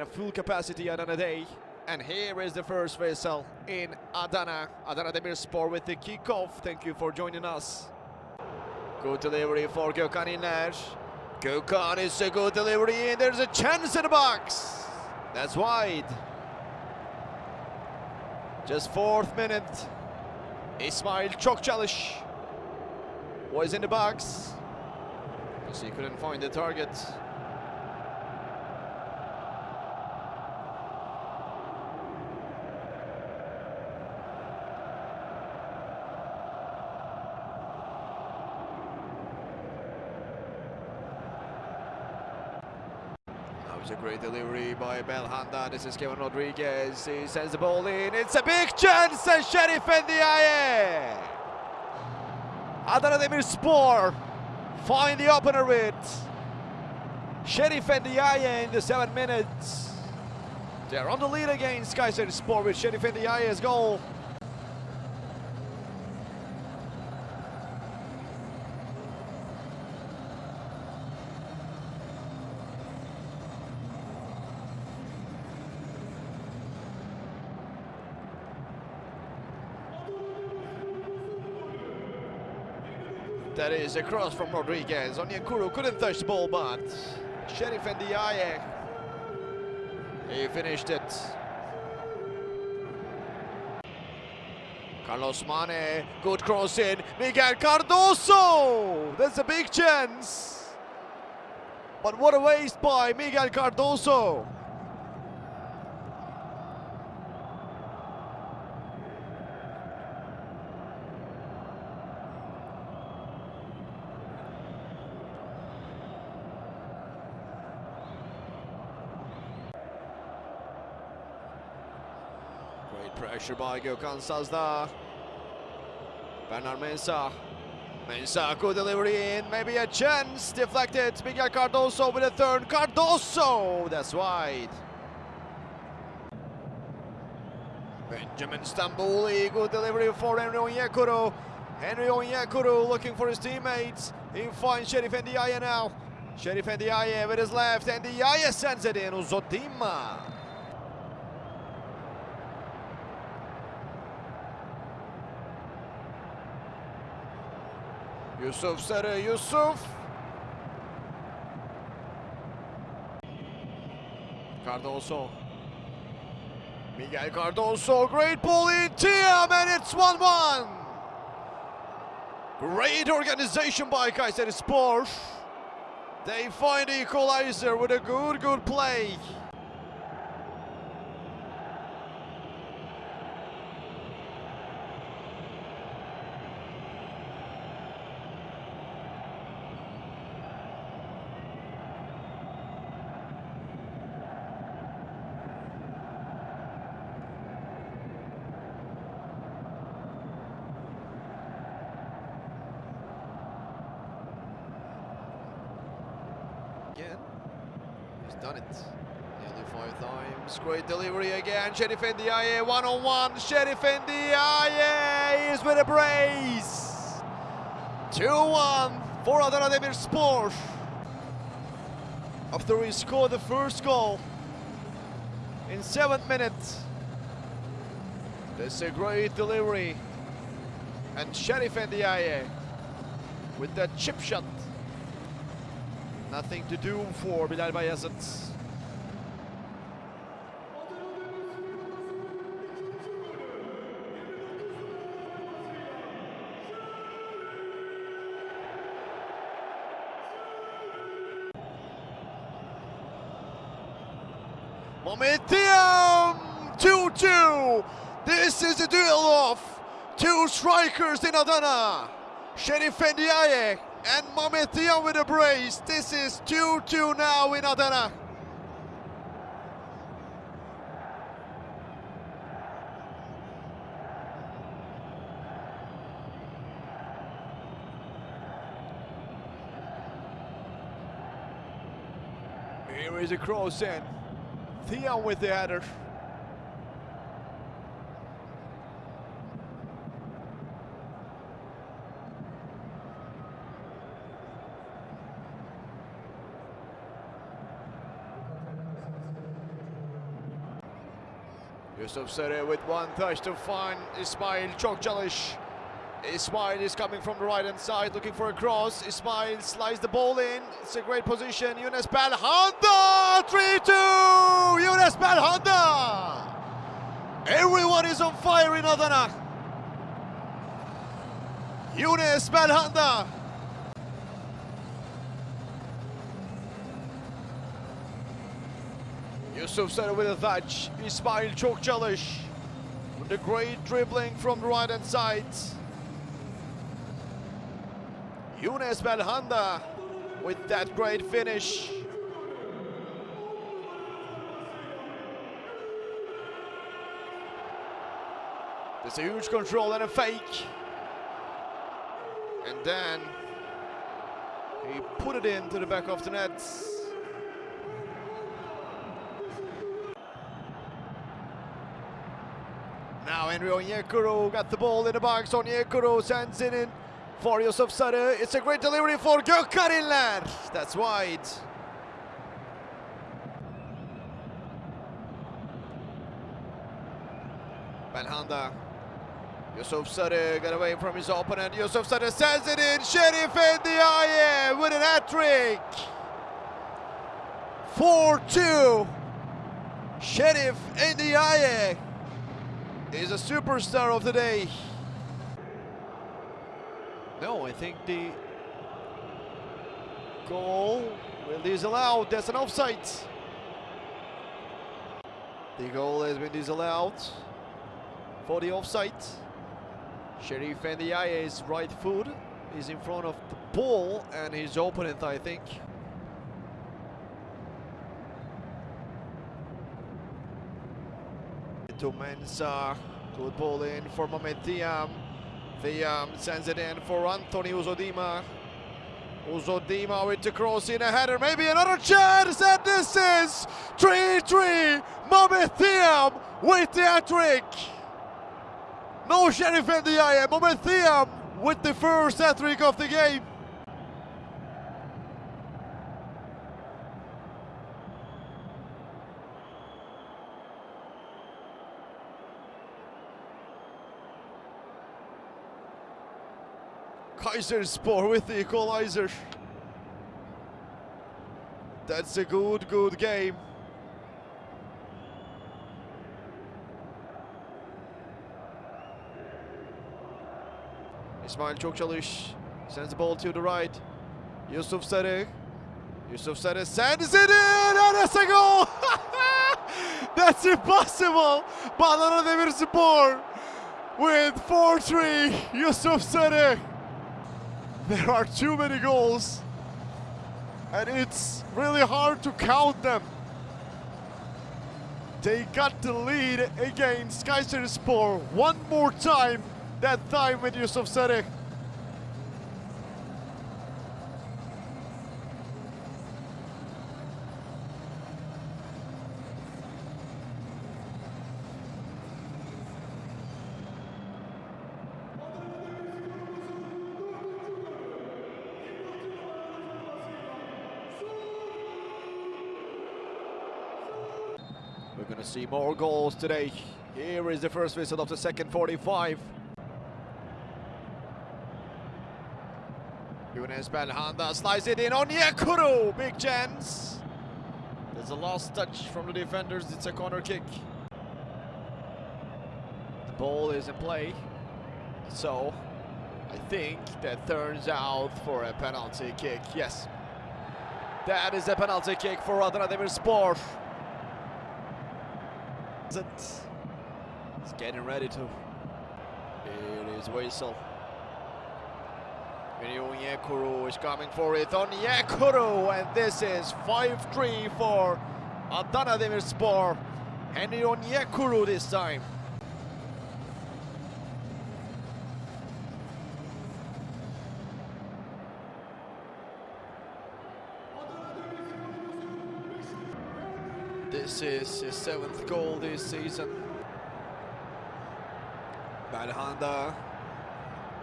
at a full capacity Adana day. And here is the first vessel in Adana. Adana Demirspor with the kickoff. Thank you for joining us. Good delivery for Gökhan İnler. Gökhan is a good delivery and there's a chance in the box. That's wide. Just fourth minute. İsmail çalış. Was in the box. Because he couldn't find the target. A great delivery by Belhanda. This is Kevin Rodrigues. He sends the ball in. It's a big chance and Sheriff Ndiaye. Adana Demirspor find the opener with Sheriff Ndiaye in the seven minutes. They're on the lead against Kayserispor with Sheriff Ndiaye's goal. That is a cross from Rodrigues. Onyekuru couldn't touch the ball, but Sheriff Ndiaye, he finished it. Carlos Mane, good cross in. Miguel Cardoso! That's a big chance. But what a waste by Miguel Cardoso. By Gökhan Sazda. Bernard Mensah. Mensah, good delivery in, maybe a chance. Deflected, Miguel Cardoso with a third. Cardoso, that's wide. Benjamin Stambouli, good delivery for Henry Onyekuru. Henry Onyekuru looking for his teammates. He finds Sheriff Ndiaye now. Sheriff Ndiaye with his left, Ndiaye sends it in, Uzodimma. Yusuf Sarı, Yusuf. Cardoso. Miguel Cardoso, great ball in Thiam, and it's 1-1. Great organization by Kayserispor. They find the equalizer with a good, good play. Again, he's done it. Nearly five times. Great delivery again. Sheriff Ndiaye ah, one on one. Sheriff Ndiaye ah, is with a brace. 2 1 for Adana Demirspor. After he scored the first goal in seventh minute. This is a great delivery. And Sheriff Ndiaye ah, with that chip shot. Nothing to do for Bilal Bayazıt. Momentum 2-2. This is a duel of two strikers in Adana. Sheriff Ndiaye and Mame Thiam with a brace. This is 2-2 now in Adana. Here is a cross in. Theon with the header. Yusuf Sarı with one touch to find Ismail Çokçalış. Ismail is coming from the right hand side looking for a cross. Ismail slides the ball in. It's a great position. Yunus Belhanda 3-2. Yunus Belhanda. Everyone is on fire in Adana. Yunus Belhanda. Yusuf Sarı with a touch. Ismail Çokçalış with the great dribbling from the right hand side. Yunus Belhanda with that great finish. There's a huge control and a fake. And then he put it into the back of the net. Henry Onyekuru got the ball in the box. Onyekuru sends it in for Yusuf Sarı. It's a great delivery for Gökhan İnler. That's wide. Belhanda. Yusuf Sarı got away from his opponent. Yusuf Sarı sends it in. Şerif Endiaye with an hat-trick. 4-2. Şerif Endiaye is a superstar of the day. No, I think the goal will disallowed. That's an offside. The goal has been disallowed for the offside. Sherif Ndiaye's right foot is in front of the ball and his opponent, I think. To Mensah, good ball in for Mohamed Thiam. Thiam sends it in for Anthony Uzodimma. Uzodimma with the cross in a header, maybe another chance, and this is 3-3. Mohamed Thiam with the hat-trick. No Sheriff Ndiaye, Mohamed Thiam with the first hat-trick of the game. Kayserispor with the equalizer. That's a good, good game. İsmail Çokçalış sends the ball to the right. Yusuf Sarı. Yusuf Sarı sends it in and it's a goal! That's impossible! Badana with 4-3 Yusuf Sarı. There are too many goals and it's really hard to count them. They got the lead against Kayserispor one more time, that time with Yusuf Sarı. Going to see more goals today. Here is the first whistle of the second 45. Yunus Belhanda slides it in Onyekuru. Big chance. There's a last touch from the defenders. It's a corner kick. The ball is in play. So I think that turns out for a penalty kick. Yes. That is a penalty kick for Adana Demirspor. It's getting ready to. It is Waisel. Onyekuru is coming for it. on Onyekuru, and this is 5-3 for Adana Demirspor. Henry Onyekuru this time. This is his seventh goal this season. Belhanda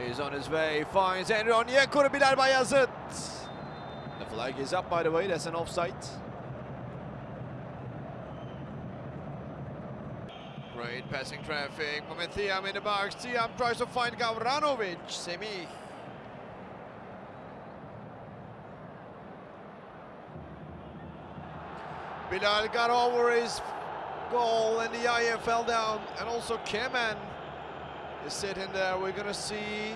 is on his way, finds Henry Onyekuru by Bayazıt. The flag is up by the way, that's an offside. Great passing traffic. Moment in the box. Thiam tries to find Gavranovic. Semih. Bilal got over his goal and the IF fell down. And also Kemen is sitting there. We're going to see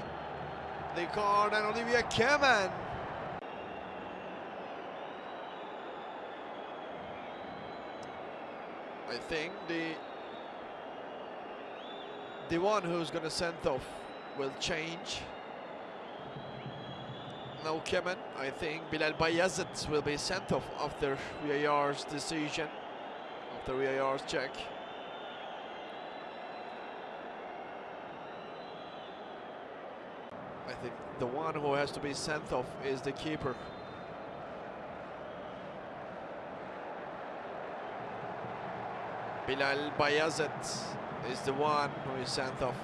the card and Olivier Kemen. I think the the one who's going to send off will change. No Kemen, I think Bilal Bayazıt will be sent off after VAR's decision, after VAR's check. I think the one who has to be sent off is the keeper. Bilal Bayazıt is the one who is sent off.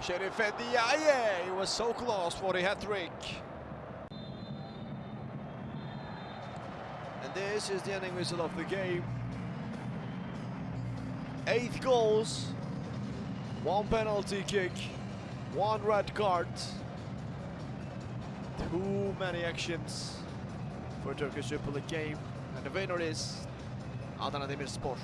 Sherif Ndiaye, he was so close for the hat-trick. And this is the ending whistle of the game. Eight goals, one penalty kick, one red card. Too many actions for Turkish Super League game. And the winner is Adana Demirspor.